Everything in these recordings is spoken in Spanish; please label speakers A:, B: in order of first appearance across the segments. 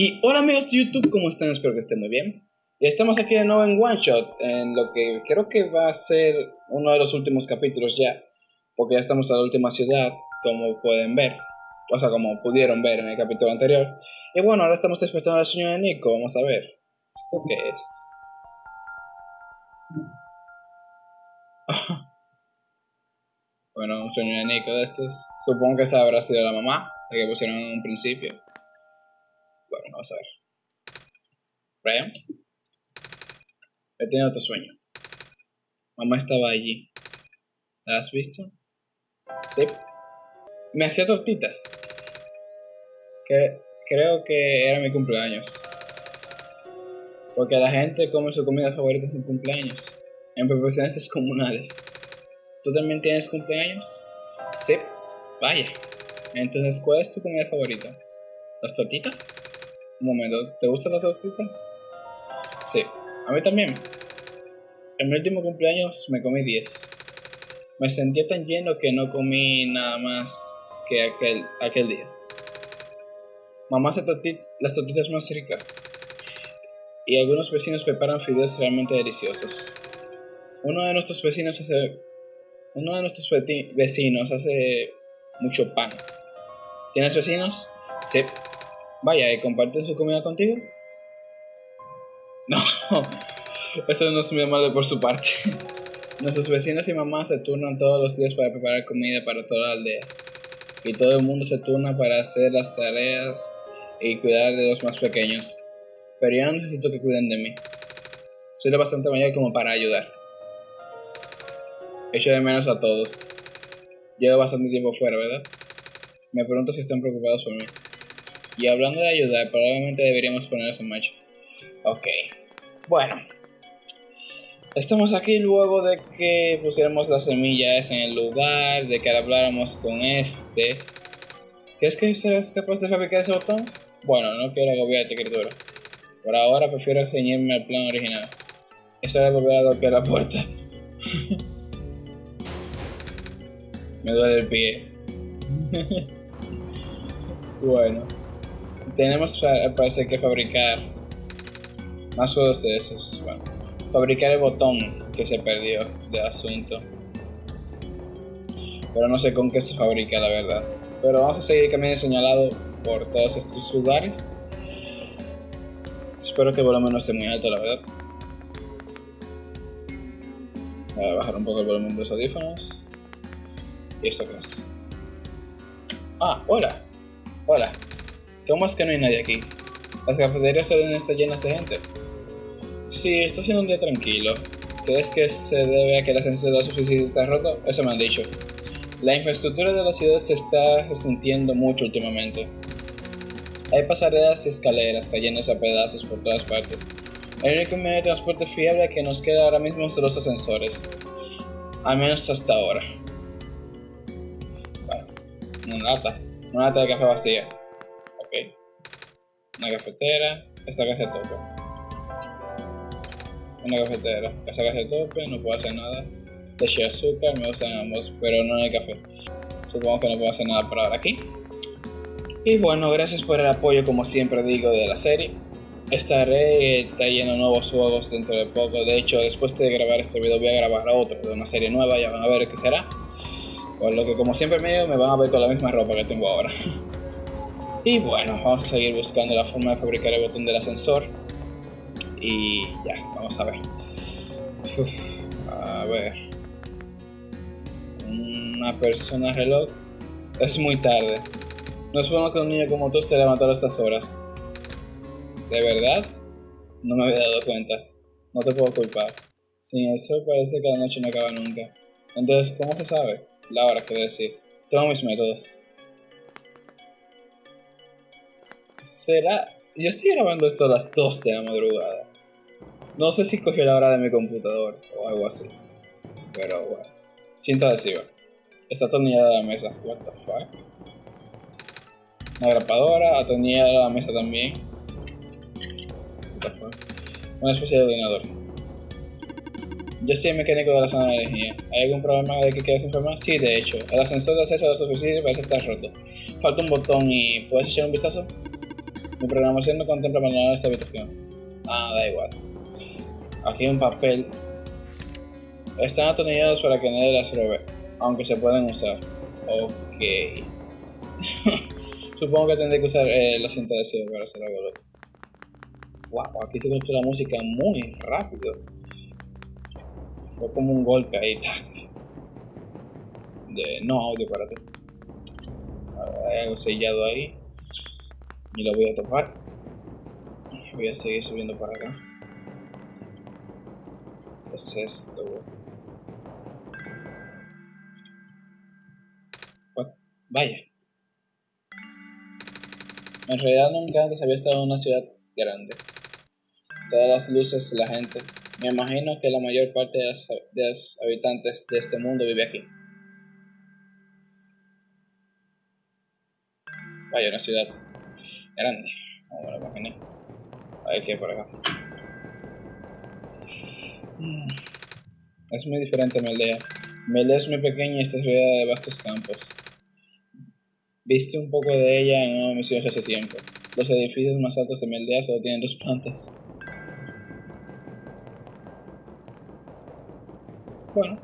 A: Y hola amigos de YouTube, ¿cómo están? Espero que estén muy bien. Y estamos aquí de nuevo en One Shot, en lo que creo que va a ser uno de los últimos capítulos ya, porque ya estamos a la última ciudad, como pueden ver, o sea, como pudieron ver en el capítulo anterior. Y bueno, ahora estamos despertando al sueño de Nico, vamos a ver. ¿Esto qué es? bueno, un sueño de Nico de estos. Supongo que esa habrá sido la mamá, la que pusieron en un principio. Bueno, vamos a ver. Brian. He tenido otro sueño. Mamá estaba allí. ¿La has visto? Sí. Me hacía tortitas. Creo que era mi cumpleaños. Porque la gente come su comida favorita en cumpleaños. En proporciones descomunales. ¿Tú también tienes cumpleaños? Sí. Vaya. Entonces, ¿cuál es tu comida favorita? ¿Las tortitas? Un momento, ¿te gustan las tortitas? Sí, a mí también. En mi último cumpleaños me comí 10. Me sentía tan lleno que no comí nada más que aquel, aquel día. Mamá hace las tortitas más ricas. Y algunos vecinos preparan fideos realmente deliciosos. Uno de nuestros vecinos hace. Uno de nuestros vecinos hace mucho pan. ¿Tienes vecinos? Sí. Vaya, ¿y comparten su comida contigo? No, eso no es muy amable por su parte. Nuestros vecinos y mamás se turnan todos los días para preparar comida para toda la aldea. Y todo el mundo se turna para hacer las tareas y cuidar de los más pequeños. Pero yo no necesito que cuiden de mí. Soy lo bastante mayor como para ayudar. Echo de menos a todos. Llevo bastante tiempo fuera, ¿verdad? Me pregunto si están preocupados por mí. Y hablando de ayudar, probablemente deberíamos ponernos en marcha. Ok. Bueno. Estamos aquí luego de que pusiéramos las semillas en el lugar, de que habláramos con este. ¿Crees que serás capaz de fabricar ese botón? Bueno, no quiero agobiarte, criatura. Por ahora prefiero ceñirme al plan original. Eso de volver a golpear la puerta. Me duele el pie. bueno tenemos parece que fabricar más juegos de esos. Bueno, fabricar el botón que se perdió del asunto. Pero no sé con qué se fabrica, la verdad. Pero vamos a seguir camino señalado por todos estos lugares. Espero que el volumen no esté muy alto, la verdad. Voy a bajar un poco el volumen de los audífonos. Y esto es. Ah, hola. Hola. ¿Cómo es que no hay nadie aquí? Las cafeterías suelen estar llenas de gente. Sí, está siendo un día tranquilo. ¿Crees que se debe a que la ascensor de superficie está roto? Eso me han dicho. La infraestructura de la ciudad se está resintiendo mucho últimamente. Hay pasarelas y escaleras cayéndose a pedazos por todas partes. El único medio de transporte fiable que nos queda ahora mismo son los ascensores. Al menos hasta ahora. Bueno, una lata. Una lata de café vacía. Una cafetera. Esta casa de tope. Una cafetera. Esta casa de tope, no puedo hacer nada. Leche azúcar, me gustan ambos, pero no hay café. Supongo que no puedo hacer nada por ahora aquí. Y bueno, gracias por el apoyo, como siempre digo, de la serie. Estaré lleno de nuevos juegos dentro de poco. De hecho, después de grabar este video, voy a grabar otro de una serie nueva. Ya van a ver qué será. Por lo que, como siempre me van a ver con la misma ropa que tengo ahora. Y bueno, vamos a seguir buscando la forma de fabricar el botón del ascensor. Y ya, vamos a ver. a ver. Una persona reloj. Es muy tarde. No supongo que un niño como tú esté levantado a estas horas. ¿De verdad? No me había dado cuenta. No te puedo culpar. Sin el sol parece que la noche no acaba nunca. Entonces, ¿cómo se sabe? La hora, quiero decir. Tengo mis métodos. Será. Yo estoy grabando esto a las 2 de la madrugada. No sé si cogió la hora de mi computador o algo así. Pero bueno. Cinta adhesiva. Está atornillada la mesa. What the fuck? Una grapadora, atornillada la mesa también. What the fuck? Una especie de ordenador. Yo soy el mecánico de la zona de energía. ¿Hay algún problema de que quieras informar? Sí, de hecho. El ascensor de acceso a la superficie parece estar roto. Falta un botón y... ¿Puedes echar un vistazo? Mi programación no contempla abandonar esta habitación. Ah, da igual. Aquí hay un papel. Están atornillados para que nadie las robe, aunque se pueden usar. Ok. Supongo que tendré que usar la cinta de para hacer algo loco. Wow, aquí se escucha la música muy rápido. Fue como un golpe ahí, De no audio para ti. Hay algo sellado ahí. Y lo voy a topar. Voy a seguir subiendo para acá. ¿Qué es esto? Vaya. En realidad nunca antes había estado en una ciudad grande. Todas las luces, la gente. Me imagino que la mayor parte de los, habitantes de este mundo vive aquí. Vaya, una ciudad grande. Me lo imaginé. A ver qué hay por acá. Es muy diferente a mi aldea. Mi es muy pequeña y está rodeada de vastos campos. Viste un poco de ella en una misión hace tiempo. Los edificios más altos de mi aldea solo tienen dos plantas. Bueno.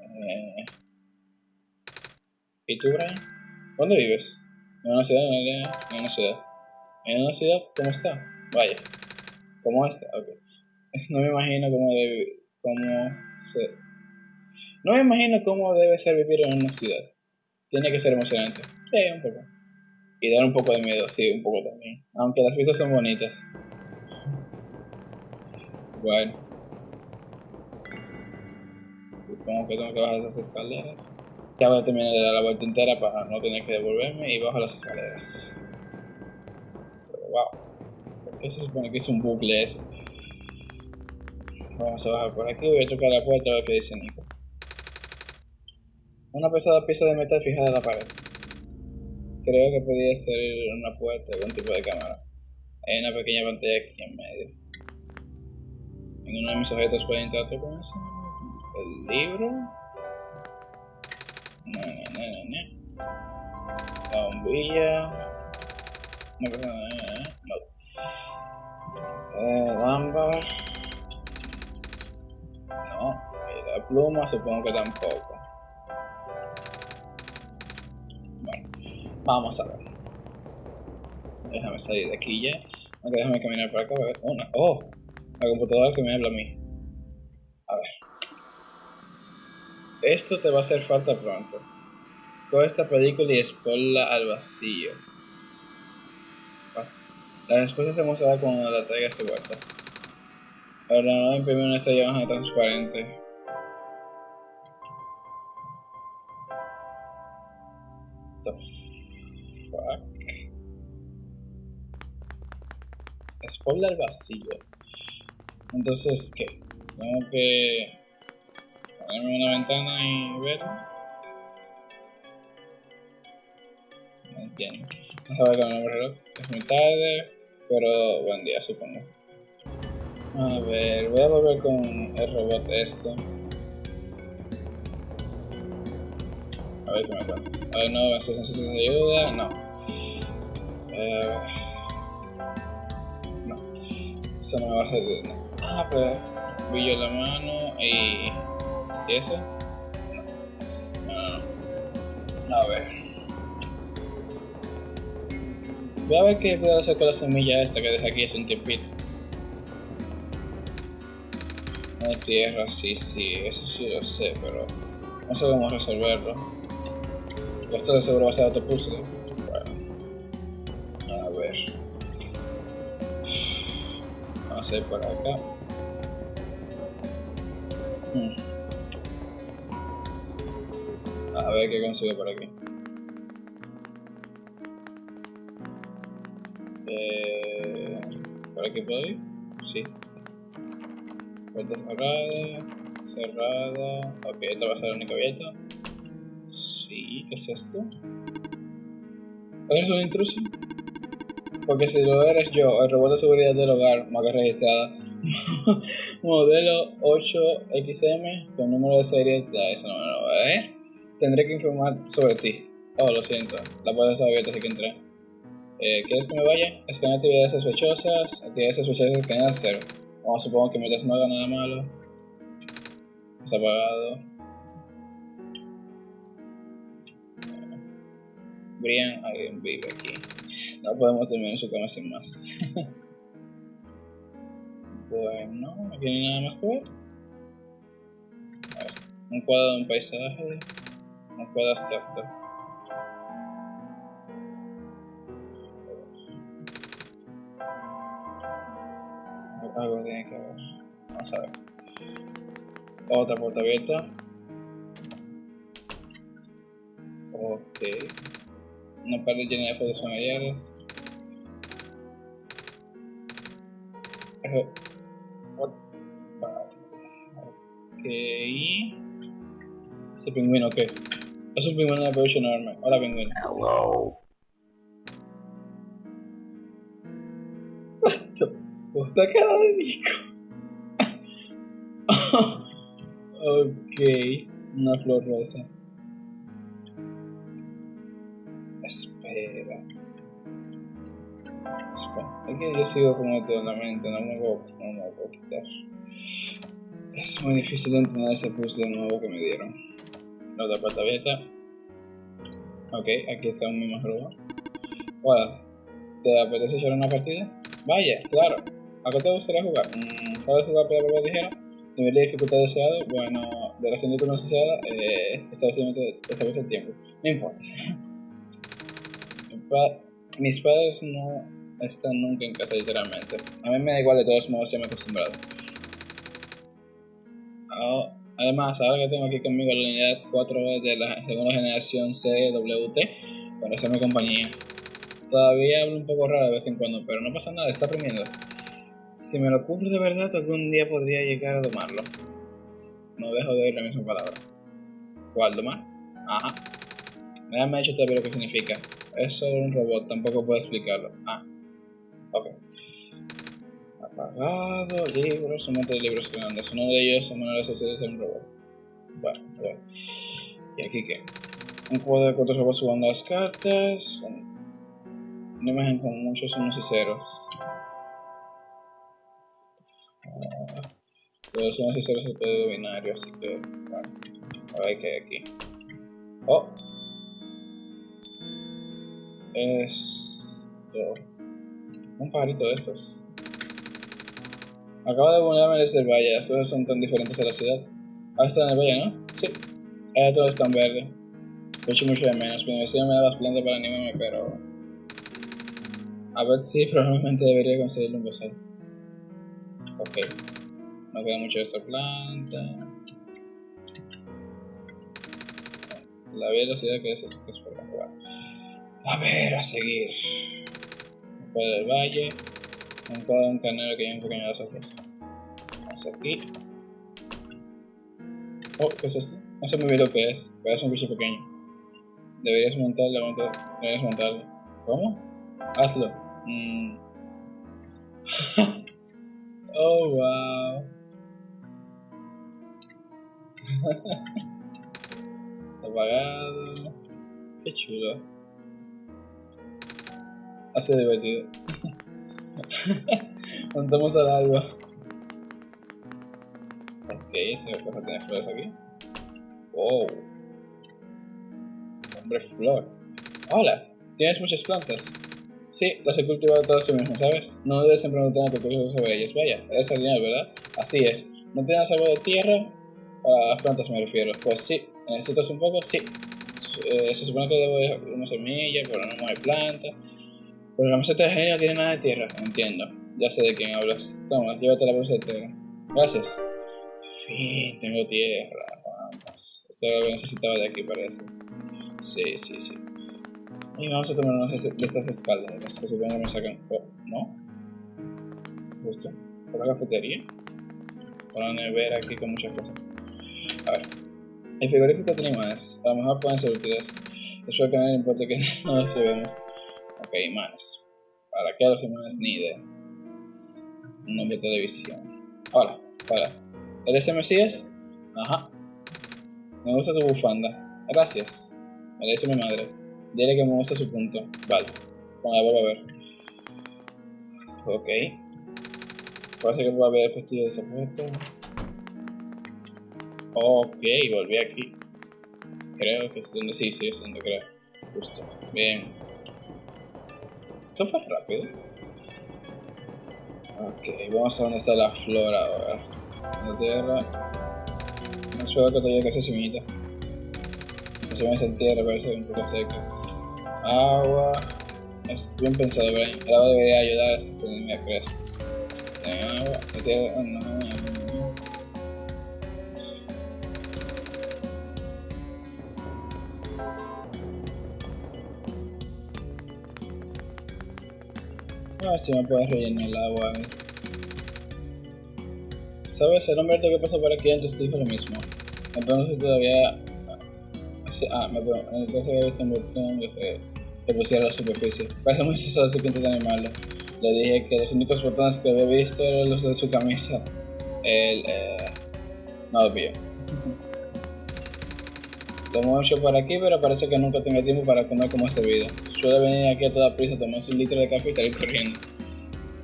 A: Eh, ¿Y tú, Brian? ¿Dónde vives? ¿En una ciudad? ¿En una ciudad? ¿En una ciudad? ¿Cómo está? Vaya. ¿Cómo está? Ok. No me imagino cómo debe... cómo se... No me imagino cómo debe ser vivir en una ciudad. Tiene que ser emocionante. Sí, un poco. Y dar un poco de miedo, sí, un poco también. Aunque las vistas son bonitas. Bueno. Supongo que tengo que bajar esas escaleras. Ya voy a terminar de dar la vuelta entera para no tener que devolverme y bajo las escaleras. Pero wow. ¿Por qué se supone que es un bucle eso? Vamos a bajar por aquí, voy a tocar la puerta a ver qué dice Nico. Una pesada pieza de metal fijada en la pared. Creo que podría ser una puerta, algún tipo de cámara. Hay una pequeña pantalla aquí en medio. En uno de mis objetos puede interactuar con eso. El libro. La bombilla. No, no, no, no. Eh, lámpara. No. Y la pluma supongo que tampoco. Vamos a ver. Déjame salir de aquí ya. Aunque déjame caminar para acá. Una. ¡Oh! La computadora que me habla a mí. Esto te va a hacer falta pronto. Coge esta película y exponla al vacío. La respuesta se mostrará cuando la traigas de vuelta. Ahora no imprimir una estrella transparente. Spoiler al vacío. Entonces, ¿qué? Tengo que ponerme una ventana y ver. No entiendo. Vamos a ver con el reloj. Es muy tarde, pero buen día, supongo. A ver, voy a volver con el robot este. A ver qué me cuenta. A ver, no, ¿se necesita ayuda? No. Eh, eso no me va a servir. Ah, pues brillo la mano y. No. A ver. Voy a ver qué puedo hacer con la semilla esta que dejé aquí hace un tiempito. No tierra, sí, sí, eso sí lo sé, pero no sé cómo resolverlo. Esto de seguro va a ser otro puzzle. por acá. Hmm. A ver qué consigo por aquí. Eh, ¿Por aquí puedo ir? Sí. Puerta cerrada. Cerrada. Ok, esta va a ser la única abierta. Sí, ¿qué es esto? ¿Eres un intruso? Porque si lo eres yo, el robot de seguridad del hogar, marca registrada, modelo 8XM con número de serie, eso no me lo va a ver. Tendré que informar sobre ti. Oh, lo siento, la puerta está abierta, así que entré. Eh, ¿Quieres que me vaya? Escanea actividades sospechosas. Actividades sospechosas escanea cero. Vamos, supongo que mientras no haga nada malo. Está apagado. Brian, alguien vive aquí. No podemos en su cama sin más. bueno, no tiene nada más que ver. un cuadro de un paisaje. Un cuadro abstracto. Algo tiene que ver. Vamos a ver. Otra puerta abierta. Ok. Una pared llena de fotos familiares. Ok. Este pingüino, ¿qué? Es un pingüino de peluche enorme. Hola, pingüino.
B: Hello.
A: What the fuck? La cara de Nico. ok. Una flor rosa. Espera. Espera. Es que yo sigo con esto en la mente, no me puedo, no me puedo quitar. Es muy difícil entender ese puzzle nuevo que me dieron. La otra puerta abierta. Ok, aquí está un mismo robo. Hola, ¿te apetece echar una partida? Vaya, claro. ¿A qué te gustaría jugar? Mm, ¿Sabes jugar piedra, papel, tijera? Nivel de dificultad deseado. Bueno, la de tu deseada, eh, establecimiento establece el tiempo. No importa. Mis padres no están nunca en casa, literalmente. A mí me da igual, de todos modos, ya me he acostumbrado. Oh, además, ahora que tengo aquí conmigo la unidad 4 de la segunda generación CWT, para hacerme compañía. Todavía hablo un poco raro de vez en cuando, pero no pasa nada, está aprendiendo. Si me lo ocurre de verdad, algún día podría llegar a domarlo. No dejo de oír la misma palabra. ¿Cuál domar? Ajá. Nadie me ha dicho todavía lo que significa. Es solo un robot, tampoco puedo explicarlo. Ah. Ok. Apagado, libros, un montón de libros grandes. Uno de ellos es manuales sociales de un robot. Bueno, ver. ¿Y aquí qué? Un cuadro de cuatro robots jugando las cartas. Una imagen con muchos unos y ceros. Uh, los unos y ceros es el código binario, así que bueno, a ver qué hay aquí. Oh, esto. Un pajarito de estos. Acabo de mudarme desde el valle, las cosas son tan diferentes a la ciudad. Ahora está en el valle, ¿no? Sí. Ahora todo está en verde. Mucho, mucho de menos. Mi universidad me da las plantas para animarme, pero a ver si probablemente debería conseguirlo un bozal. Ok. No queda mucho de esta planta. La velocidad que es, que es por jugar. A ver, a seguir. Cuadro del valle. Cuadro de un canero que lleva un pequeño ojos. Vamos aquí. Oh, ¿qué es esto? No sé muy bien lo que es, pero es un bicho pequeño. Deberías montarlo, deberías montarlo. ¿Cómo? Hazlo. Mm. oh, wow. Apagado. Qué chulo. Hace divertido. Montamos al alba. Ok, se me puede tener flores aquí. Wow. Hombre flor. Hola, tienes muchas plantas. Sí, las he cultivado todas tú mismo, ¿sabes? No debes siempre preguntar tu curso sobre ellas. Vaya, eres genial, ¿verdad? Así es. ¿No tienes algo de tierra? A las plantas me refiero. Pues sí. ¿Necesitas un poco? Sí. Eh, se supone que debo dejar una semilla, pero no hay planta. Pero la meseta de genio no tiene nada de tierra. Entiendo. Ya sé de quién hablas. Toma, llévate la bolsa de tierra. Gracias. Fin, tengo tierra. Vamos. Eso es lo que necesitaba de aquí, parece. Sí, sí, sí. Y vamos a tomar una de estas escaleras que supongo me sacan. Oh, ¿No? Justo. Por la cafetería. Por la nevera aquí con muchas cosas. A ver. El frigorífico tiene imanes. A lo mejor pueden ser útiles. Espero que a nadie le importe que no los llevemos. Ok, imanes. ¿Para qué los imanes? Ni idea. Un nombre de televisión. Hola, hola. ¿Eres el Mesías? Ajá. Me gusta tu bufanda. Gracias. Me la hizo mi madre. Dile que me gusta su punto. Vale. Cuando la vuelva a ver. Ok. Parece que puede haber efectivo de puerta. Ok, volví aquí. Creo que es donde sí, sí, es donde creo. Justo. Bien. Esto fue rápido. Ok, vamos a ver dónde está la flora ahora. La tierra. No suelo que todavía se semillita. No se me hace tierra, parece un poco seca. Agua. Es bien pensado, Brian. El agua debería ayudar a esta semilla crece. Agua. La tierra. A ver si me puedes rellenar el agua. ¿Sabes? El hombre que pasó por aquí antes dijo lo mismo. Entonces todavía... Ah, me puedo... Entonces un botón que se pusiera a la superficie. Parece muy celoso que intenta animarlo. Le dije que los únicos botones que había visto eran los de su camisa. El... Eh, no lo Lo mucho por aquí, pero parece que nunca tenga tiempo para comer como este video. Suele venir aquí a toda prisa, tomarse un litro de café y salir corriendo.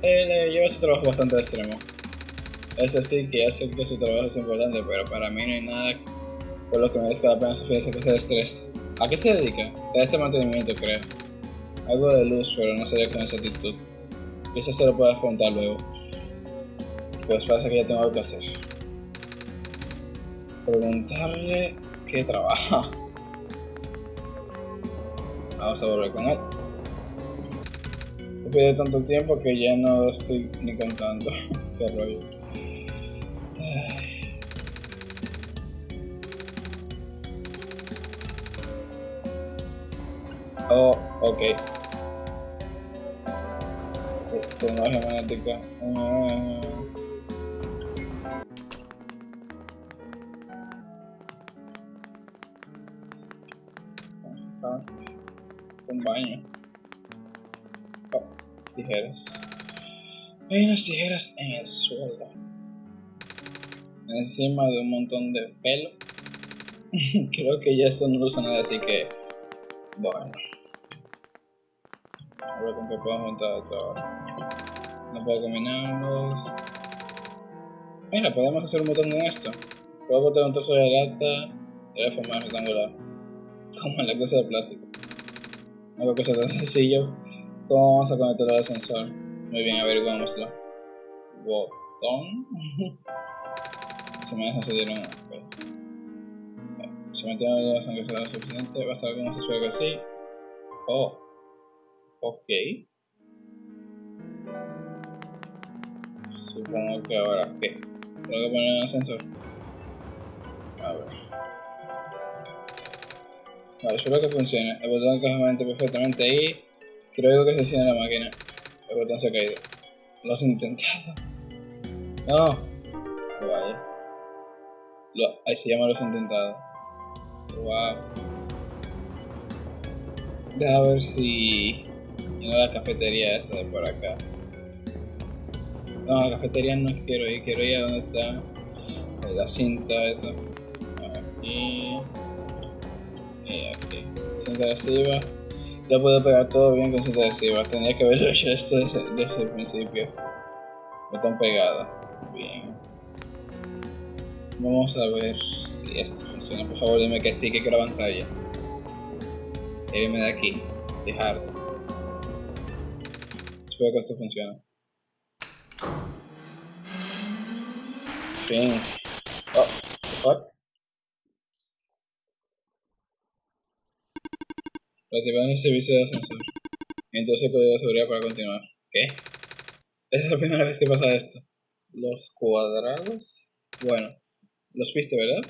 A: Él eh, lleva su trabajo bastante extremo. Es así que hace que su trabajo es importante, pero para mí no hay nada por lo que merezca la pena sufrir esa clase de estrés. ¿A qué se dedica? A este mantenimiento, creo. Algo de luz, pero no sería con esa actitud. Quizás se lo puedas contar luego. Pues parece que ya tengo algo que hacer. Preguntarle que trabaja. Vamos a volver con él. He tanto tiempo que ya no estoy ni contando. Qué rollo. Oh, ok. Tecnología magnética. Tijeras. Hay unas tijeras en el suelo. Encima de un montón de pelo. Creo que ya esto no usa nada, así que. Bueno. A ver con qué puedo montar todo. No puedo combinarlos. Mira, podemos hacer un botón con esto. Puedo botar un trozo de lata de la forma rectangular. Como en la cosa de plástico. Que sea tan sencillo. ¿Cómo vamos a conectar al ascensor? Muy bien, averiguámoslo. Botón. Se me deja subir un. Se me tiene la sangre será suficiente. Va a estar como se suele así. Oh. Ok. Supongo que ahora, ¿qué? Tengo que poner un ascensor. A ver. Vale, espero que funcione. El botón encaja perfectamente ahí. Creo que se enciende la máquina. El botón se ha caído. Lo has intentado. No. Vaya. Ahí se llama los intentados. Wow. Deja ver si. No la cafetería esta de por acá. No, la cafetería no quiero ir, quiero ir a donde está la cinta esta. Aquí y aquí. Cinta adhesiva. Ya puedo pegar todo bien con cinta adhesiva. Tenía que haberlo hecho esto desde, desde el principio. Botón pegado. Bien. Vamos a ver si esto funciona. Por favor, dime que sí, que quiero avanzar ya. Irme de aquí. Dejar. Espero que esto funcione. Bien. Oh, what? Activando el servicio de ascensor. Entonces código de seguridad para continuar. ¿Qué? Es la primera vez que pasa esto. Los cuadrados. Bueno, los viste, ¿verdad?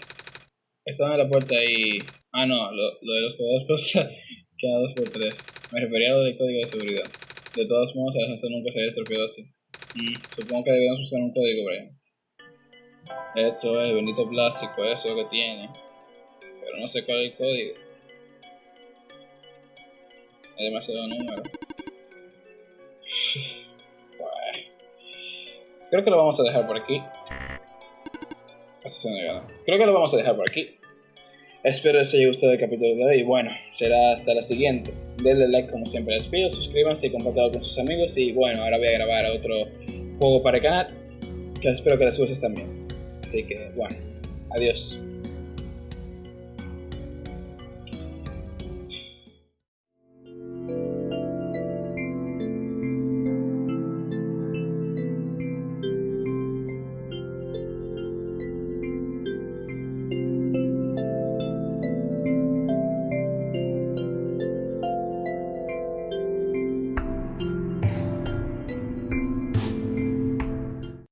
A: Estaban en la puerta y. Ah, no, lo, lo de los cuadrados pasa cada 2x3. Me refería a lo del código de seguridad. De todos modos, el ascensor nunca se había estropeado así. Mm, supongo que debemos buscar un código, Brian. Esto es el bendito plástico, eso que tiene. Pero no sé cuál es el código. Hay demasiado número. Creo que lo vamos a dejar por aquí. Creo que lo vamos a dejar por aquí. Espero les haya gustado el capítulo de hoy. Y bueno, será hasta la siguiente. Denle like como siempre les pido, suscríbanse y compartanlo con sus amigos. Y bueno, ahora voy a grabar otro juego para el canal que espero que les guste también. Así que bueno, adiós.